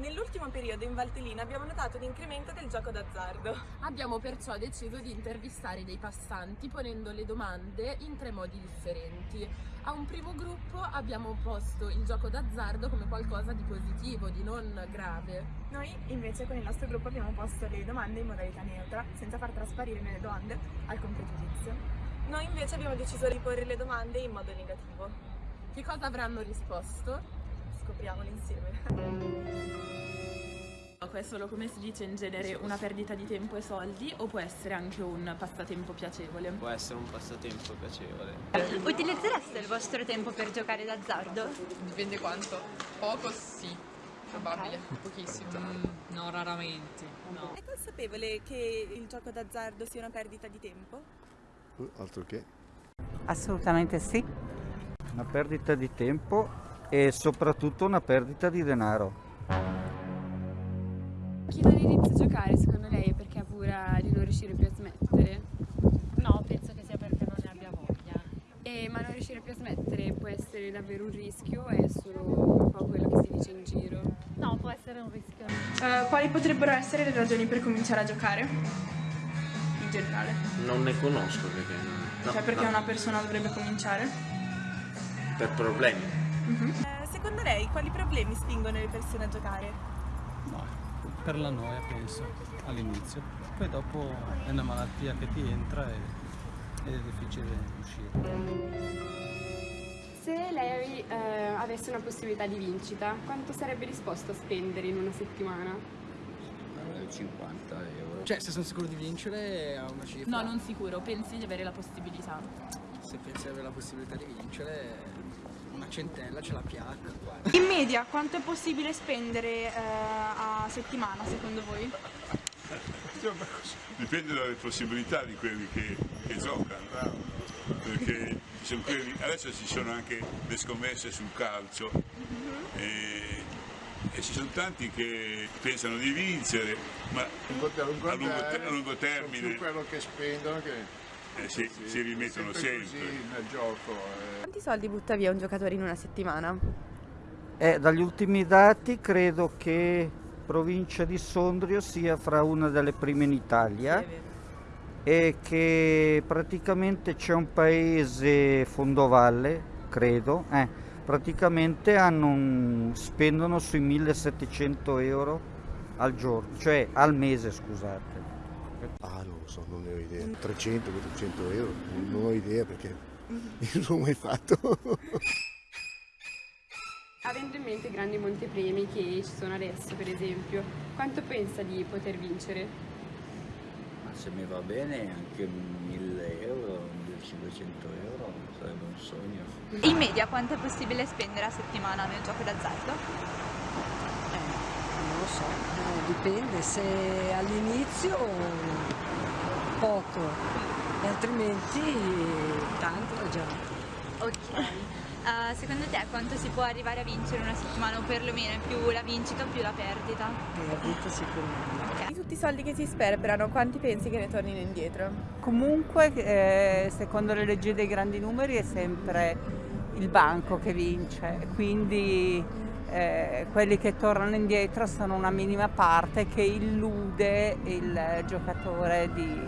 Nell'ultimo periodo in Valtellina abbiamo notato un incremento del gioco d'azzardo. Abbiamo perciò deciso di intervistare dei passanti ponendo le domande in tre modi differenti. A un primo gruppo abbiamo posto il gioco d'azzardo come qualcosa di positivo, di non grave. Noi invece con il nostro gruppo abbiamo posto le domande in modalità neutra, senza far trasparire nelle domande alcun pregiudizio. Noi invece abbiamo deciso di porre le domande in modo negativo. Che cosa avranno risposto? Scopriamolo insieme. È solo come si dice in genere una perdita di tempo e soldi o può essere anche un passatempo piacevole? Può essere un passatempo piacevole. Utilizzereste il vostro tempo per giocare d'azzardo? Dipende quanto. Poco sì, probabile, pochissimo. Mm, no, raramente. No. È consapevole che il gioco d'azzardo sia una perdita di tempo? Uh, altro che. Assolutamente sì. Una perdita di tempo e soprattutto una perdita di denaro. Chi non inizia a giocare secondo lei è perché ha paura di non riuscire più a smettere? No, penso che sia perché non ne abbia voglia. E, ma non riuscire più a smettere può essere davvero un rischio o è solo un po' quello che si dice in giro? No, può essere un rischio. Uh, quali potrebbero essere le ragioni per cominciare a giocare? In generale. Non ne conosco perché... No, cioè perché no. una persona dovrebbe cominciare? Per problemi. Uh -huh. uh, secondo lei quali problemi spingono le persone a giocare? No, per la noia penso all'inizio, poi dopo è una malattia che ti entra e, ed è difficile uscire. Se lei eh, avesse una possibilità di vincita, quanto sarebbe disposto a spendere in una settimana? 50 euro. Cioè, se sono sicuro di vincere ha una cifra. No, non sicuro, pensi di avere la possibilità? Se pensi di avere la possibilità di vincere, una centella ce la piacca. In media quanto è possibile spendere eh, a settimana secondo voi? Dipende dalle possibilità di quelli che, che giocano, perché ci quelli, adesso ci sono anche le scommesse sul calcio e, e ci sono tanti che pensano di vincere, ma a lungo, a lungo, a lungo termine più quello che spendono che eh sì, sì, si rimettono sempre, sempre. nel gioco. Eh. Quanti soldi butta via un giocatore in una settimana? Eh, dagli ultimi dati credo che provincia di Sondrio sia fra una delle prime in Italia e che praticamente c'è un paese fondovalle, credo, eh, praticamente un, spendono sui 1700 euro al giorno, cioè al mese scusate. Ah, non lo so, non ne ho idea. 300-400 euro, non ho idea perché non l'ho mai fatto. Avendo in mente i grandi montepremi che ci sono adesso, per esempio, quanto pensa di poter vincere? Ma se mi va bene anche 1000 euro, 1500 euro sarebbe un sogno. In media quanto è possibile spendere a settimana nel gioco d'azzardo? Eh, non lo so, eh, dipende, se all'inizio poco e altrimenti tanto già. Ok. Uh, secondo te quanto si può arrivare a vincere in una settimana o perlomeno più la vincita o più la perdita? Perdita sicuramente. Okay. Di tutti i soldi che si sperperano, quanti pensi che ne tornino indietro? Comunque, eh, secondo le leggi dei grandi numeri, è sempre il banco che vince, quindi eh, quelli che tornano indietro sono una minima parte che illude il giocatore di,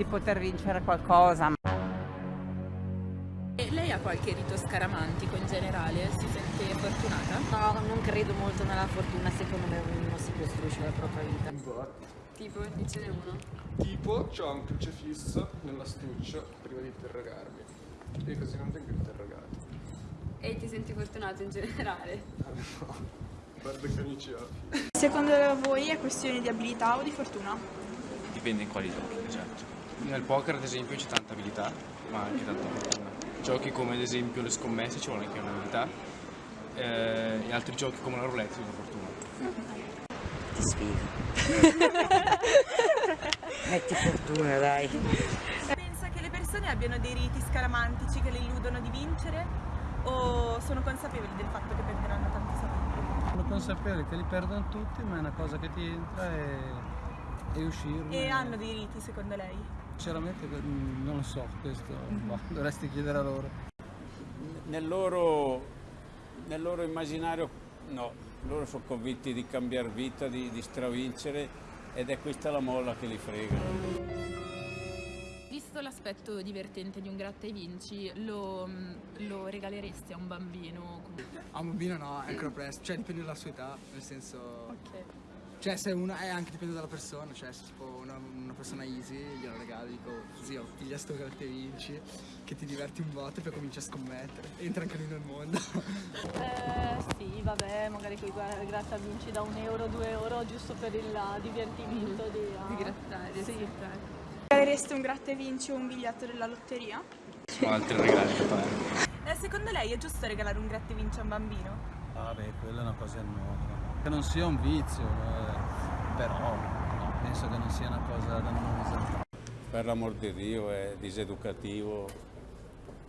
di poter vincere qualcosa. Lei ha qualche rito scaramantico in generale? Si sente fortunata? No, non credo molto nella fortuna, secondo me uno si costruisce la propria vita. Tipo, dicene uno. Tipo, ho un crocifisso nell'astuccio prima di interrogarmi. E così non vengo interrogato. E ti senti fortunato in generale? Ah, no, guarda che amici ho. Secondo voi è questione di abilità o di fortuna? Dipende in quali giochi, esatto. Nel poker ad esempio c'è tanta abilità, ma anche tanta fortuna. Giochi come ad esempio le scommesse ci vuole anche un'abilità eh, e altri giochi come la roulette ci vuole fortuna. Ti sfido. Metti fortuna dai. Pensa che le persone abbiano dei riti scaramantici che le illudono di vincere o sono consapevoli del fatto che perderanno tanti soldi? Sono consapevoli che li perdono tutti ma è una cosa che ti entra e, e uscirne. E hanno dei riti secondo lei? Sinceramente non lo so, questo boh, dovresti chiedere a loro. Nel loro, nel loro immaginario no, Loro sono convinti di cambiare vita, di, di stravincere ed è questa la molla che li frega. Visto l'aspetto divertente di un gratta e vinci, lo, lo regaleresti a un bambino? A un bambino no, è ancora presto, cioè dipende dalla sua età, nel senso... Cioè se una, è anche dipende dalla persona, cioè se tipo una, una persona easy glielo regali, dico zio, piglia sto gratta e vinci, che ti diverti un botto e poi cominci a scommettere, entra anche lui nel mondo. Eh, sì, vabbè, magari quei gua- gratta vinci da un euro, due euro, giusto per il divertimento di, Di grattare, sì. Regalereste un gratta e vinci o un biglietto della lotteria? Ho altri regali da fare. Eh, secondo lei è giusto regalare un gratta e vinci a un bambino? Ah beh, quella è una cosa nuova. Che non sia un vizio, eh, però no, penso che non sia una cosa dannosa. Per l'amor di Dio è diseducativo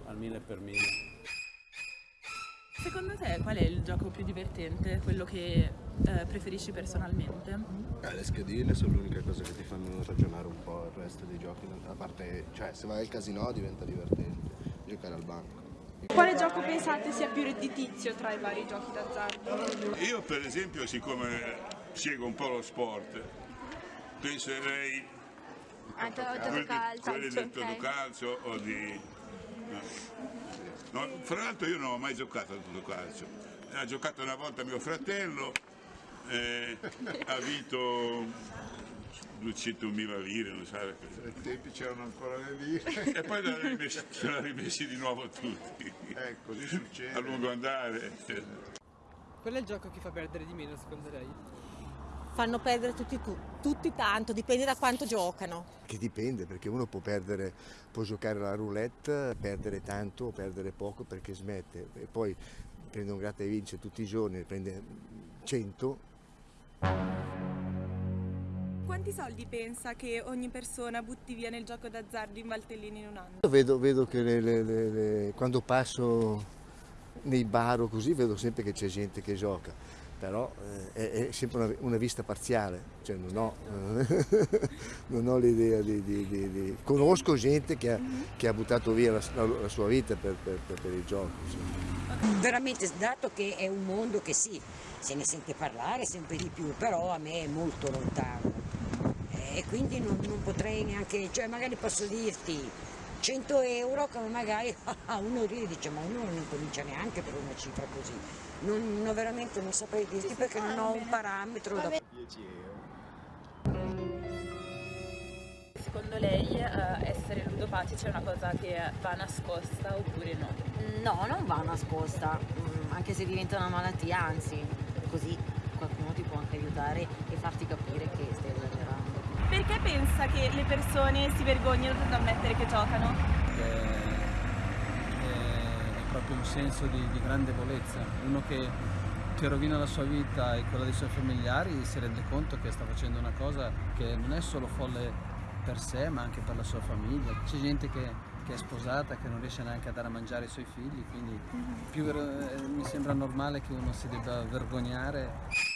al mille per mille. Secondo te qual è il gioco più divertente, quello che eh, preferisci personalmente? Eh, le schedine sono l'unica cosa che ti fanno ragionare un po', il resto dei giochi, a parte, cioè se vai al casino diventa divertente, giocare al banco. Quale gioco pensate sia più redditizio tra i vari giochi d'azzardo? Io per esempio, siccome seguo un po' lo sport, penserei a quelli, quelli del. Totocalcio o di... no. No, fra l'altro io non ho mai giocato a Totocalcio, ha giocato una volta mio fratello, eh, ha vinto 200.000 lire, non sai. Ai tempi c'erano ancora le lire. E poi l'ha rimessi, rimessi di nuovo tutti. Ecco, così succede. A lungo andare. Qual è il gioco che fa perdere di meno secondo lei? Fanno perdere tutti, tu- tutti tanto, dipende da quanto giocano. Che dipende, perché uno può perdere, può giocare alla roulette, perdere tanto o perdere poco perché smette. E poi prende un gratta e vince tutti i giorni, prende 100, Quanti soldi pensa che ogni persona butti via nel gioco d'azzardo in Valtellina in un anno? Vedo, vedo che le- le- le- le- quando passo nei bar o così vedo sempre che c'è gente che gioca, però eh, è, è sempre una, una vista parziale, cioè non ho, non ho l'idea di, di- di- di- Conosco gente che ha, che ha buttato via la, la- la sua vita per, per- per- per il gioco. insomma. Veramente, dato che è un mondo che sì, se ne sente parlare sempre di più, però a me è molto lontano. E quindi non, non potrei neanche, cioè magari posso dirti 100 euro come magari a uno ride dice ma uno non comincia neanche per una cifra così. Non, no, veramente non saprei dirti perché non ho un parametro da... Secondo lei eh, essere ludopatici è una cosa che va nascosta oppure no? No, non va nascosta, mm, anche se diventa una malattia, anzi, così qualcuno ti può anche aiutare e farti capire che stai esagerando. Perché pensa che le persone si vergognano ad ammettere che giocano? Perché è, è proprio un senso di, di grandevolezza. Uno che ti rovina la sua vita e quella dei suoi familiari si rende conto che sta facendo una cosa che non è solo folle per sé ma anche per la sua famiglia. C'è gente che, che è sposata che non riesce neanche a dare a mangiare ai suoi figli, quindi più ver- eh, mi sembra normale che uno si debba vergognare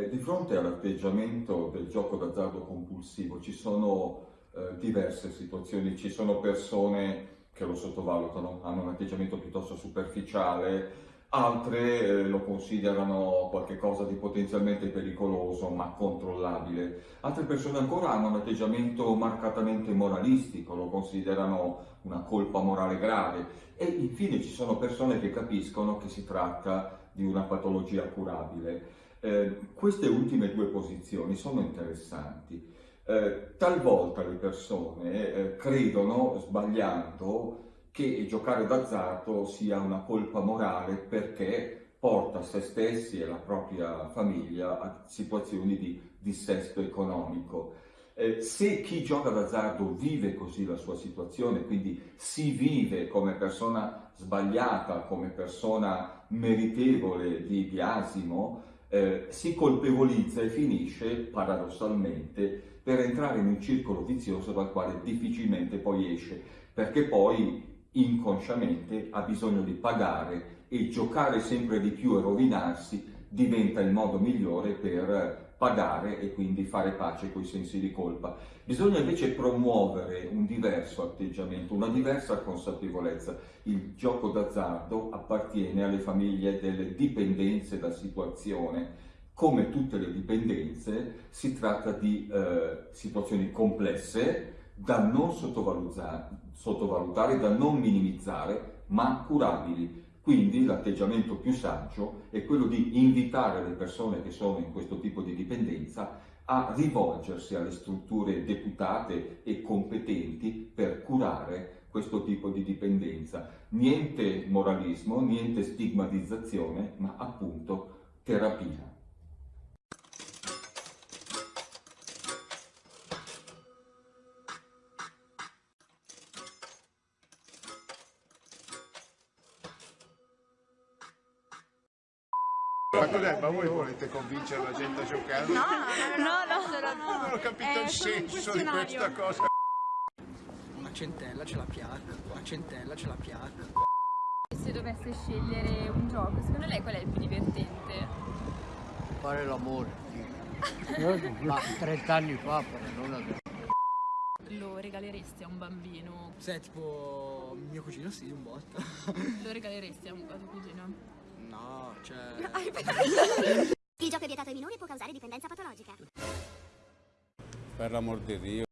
Eh, di fronte all'atteggiamento del gioco d'azzardo compulsivo ci sono eh, diverse situazioni, ci sono persone che lo sottovalutano, hanno un atteggiamento piuttosto superficiale, altre eh, lo considerano qualcosa di potenzialmente pericoloso ma controllabile, altre persone ancora hanno un atteggiamento marcatamente moralistico, lo considerano una colpa morale grave e infine ci sono persone che capiscono che si tratta di una patologia curabile. Eh, queste ultime due posizioni sono interessanti. Eh, talvolta le persone eh, credono, sbagliando, che giocare d'azzardo sia una colpa morale perché porta se stessi e la propria famiglia a situazioni di dissesto economico. Eh, se chi gioca d'azzardo vive così la sua situazione, quindi si vive come persona sbagliata, come persona meritevole di biasimo, eh, si colpevolizza e finisce paradossalmente per entrare in un circolo vizioso dal quale difficilmente poi esce, perché poi inconsciamente ha bisogno di pagare e giocare sempre di più e rovinarsi diventa il modo migliore per pagare e quindi fare pace con i sensi di colpa. Bisogna invece promuovere un diverso atteggiamento, una diversa consapevolezza. Il gioco d'azzardo appartiene alle famiglie delle dipendenze da situazione. Come tutte le dipendenze si tratta di eh, situazioni complesse da non sottovalutare, da non minimizzare, ma curabili. Quindi l'atteggiamento più saggio è quello di invitare le persone che sono in questo tipo di dipendenza a rivolgersi alle strutture deputate e competenti per curare questo tipo di dipendenza. Niente moralismo, niente stigmatizzazione, ma appunto terapia. Ma cos'è? Ma voi volete convincere la gente a giocare? No, no, no, Non ho capito È il senso di questa cosa. Una centella ce la piatta, una centella ce la piatta. Se dovesse scegliere un gioco, secondo lei qual è il più divertente? Fare l'amore, ma 30 anni fa però non adesso. Lo regaleresti a un bambino? Se tipo mio cugino sì, un botto. Lo regaleresti a, un, a tuo cugino? No, cioè... Il gioco è vietato ai minori e può causare dipendenza patologica. Per l'amor di Dio.